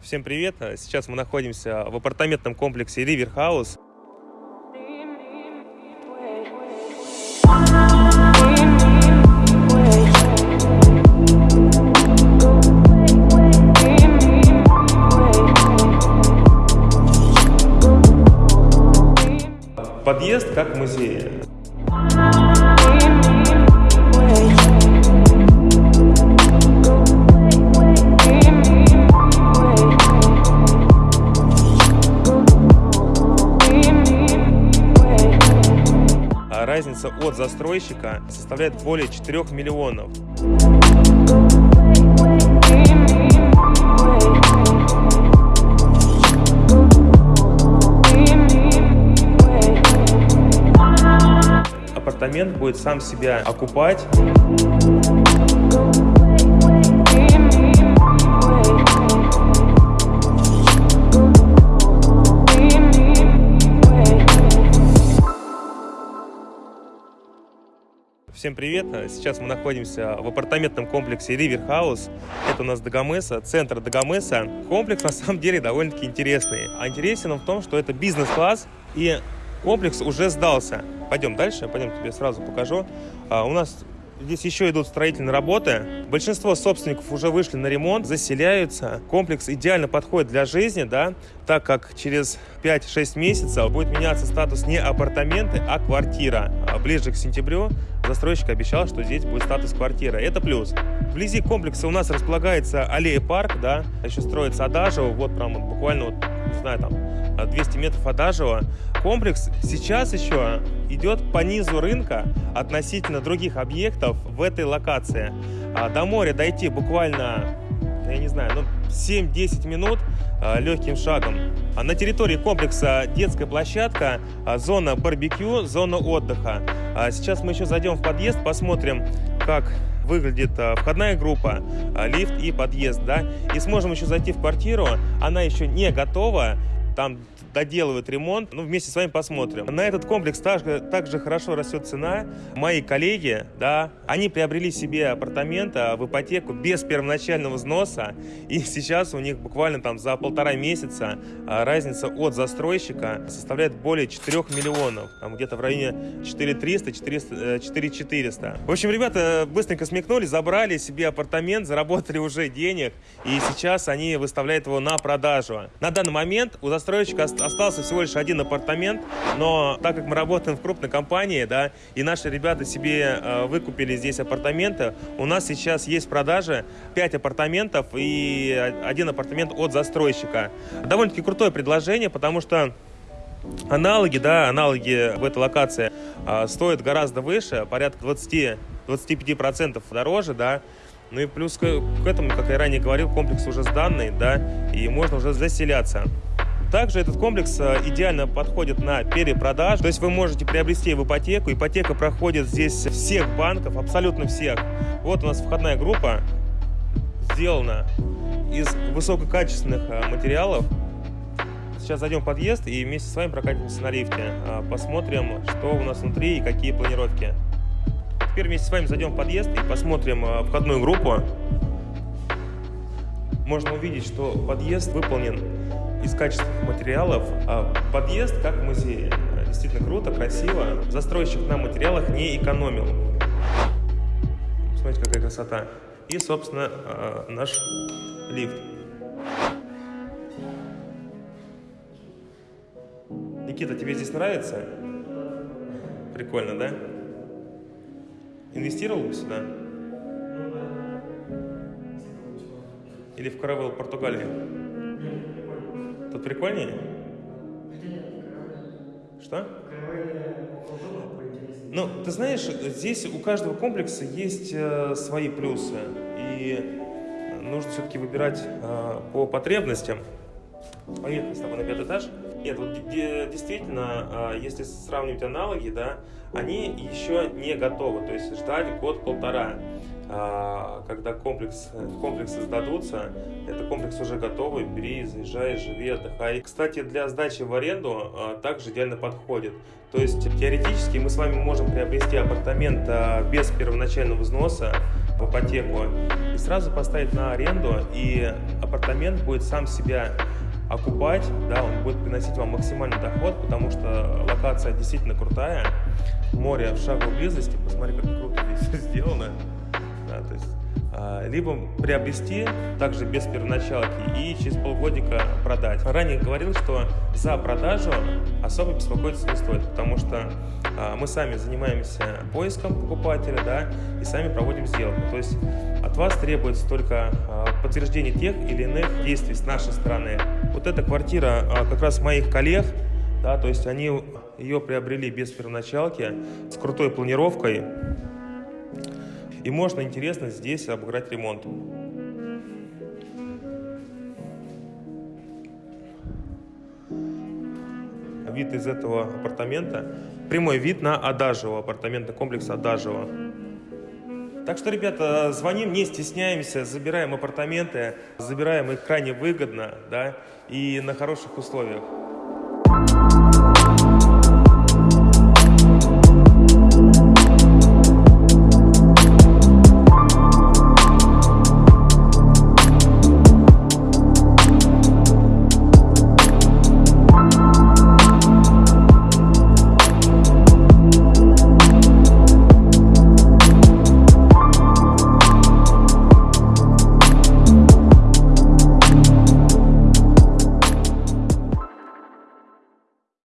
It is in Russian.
Всем привет! Сейчас мы находимся в апартаментном комплексе River House. Подъезд как музей. Разница от застройщика составляет более 4 миллионов. Апартамент будет сам себя окупать. Всем привет! Сейчас мы находимся в апартаментном комплексе River House. Это у нас Дагомеса, центр Дагомеса. Комплекс на самом деле довольно-таки интересный. А интересен он в том, что это бизнес-класс и комплекс уже сдался. Пойдем дальше, пойдем тебе сразу покажу. А, у нас Здесь еще идут строительные работы. Большинство собственников уже вышли на ремонт, заселяются. Комплекс идеально подходит для жизни, да, так как через 5-6 месяцев будет меняться статус не апартаменты, а квартира. А ближе к сентябрю застройщик обещал, что здесь будет статус квартира. Это плюс. Вблизи комплекса у нас располагается аллея парк, да, еще строится Адажево, вот прям вот буквально вот, не знаю, там 200 метров Адажево. Комплекс сейчас еще идет по низу рынка относительно других объектов в этой локации. А до моря дойти буквально, я не знаю, ну 7-10 минут а, легким шагом. А на территории комплекса детская площадка, а, зона барбекю, зона отдыха. Сейчас мы еще зайдем в подъезд, посмотрим, как выглядит входная группа, лифт и подъезд, да, и сможем еще зайти в квартиру, она еще не готова, там доделывают ремонт. Ну, вместе с вами посмотрим. На этот комплекс также, также хорошо растет цена. Мои коллеги, да, они приобрели себе апартаменты в ипотеку без первоначального взноса. И сейчас у них буквально там за полтора месяца а, разница от застройщика составляет более 4 миллионов. Там где-то в районе 4300, 400, 4400. В общем, ребята быстренько смекнули, забрали себе апартамент, заработали уже денег. И сейчас они выставляют его на продажу. На данный момент у застройщика остался всего лишь один апартамент, но так как мы работаем в крупной компании, да, и наши ребята себе э, выкупили здесь апартаменты, у нас сейчас есть в продаже 5 апартаментов и один апартамент от застройщика. Довольно-таки крутое предложение, потому что аналоги, да, аналоги в этой локации э, стоят гораздо выше, порядка 20-25% дороже, да, ну и плюс к, к этому, как я ранее говорил, комплекс уже сданный, да, и можно уже заселяться. Также этот комплекс э, идеально подходит на перепродаж. То есть вы можете приобрести в ипотеку. Ипотека проходит здесь всех банков, абсолютно всех. Вот у нас входная группа сделана из высококачественных э, материалов. Сейчас зайдем в подъезд и вместе с вами прокатимся на лифте. Э, посмотрим, что у нас внутри и какие планировки. Теперь вместе с вами зайдем в подъезд и посмотрим входную группу. Можно увидеть, что подъезд выполнен из качественных материалов. А подъезд как музей. Действительно круто, красиво. Застройщик на материалах не экономил. Смотрите, какая красота. И, собственно, а, наш лифт. Никита, тебе здесь нравится? Прикольно, да? Инвестировал бы сюда? Или в Каравелл, Португалии? Прикольнее? Что? Ну, ты знаешь, здесь у каждого комплекса есть э, свои плюсы. И нужно все-таки выбирать э, по потребностям. Поехали с тобой на пятый этаж. Нет, вот действительно, э, если сравнивать аналоги, да, они еще не готовы. То есть ждать год-полтора. А, когда комплекс, комплексы сдадутся, это комплекс уже готовый, бери, заезжай, живи, отдыхай. Кстати, для сдачи в аренду а, также идеально подходит. То есть теоретически мы с вами можем приобрести апартамент а, без первоначального взноса в ипотеку и сразу поставить на аренду и апартамент будет сам себя окупать, да, он будет приносить вам максимальный доход, потому что локация действительно крутая, море в шаговой близости, посмотри, как круто здесь сделано, либо приобрести также без первоначалки и через полгодика продать. Ранее говорил, что за продажу особо беспокоиться не стоит, потому что а, мы сами занимаемся поиском покупателя, да, и сами проводим сделку. То есть от вас требуется только а, подтверждение тех или иных действий с нашей стороны. Вот эта квартира как раз моих коллег, да, то есть они ее приобрели без первоначалки, с крутой планировкой, и можно интересно здесь обыграть ремонт. Вид из этого апартамента, прямой вид на Адажево, апартаментный комплекс Адажево. Так что, ребята, звоним, не стесняемся, забираем апартаменты, забираем их крайне выгодно, да, и на хороших условиях.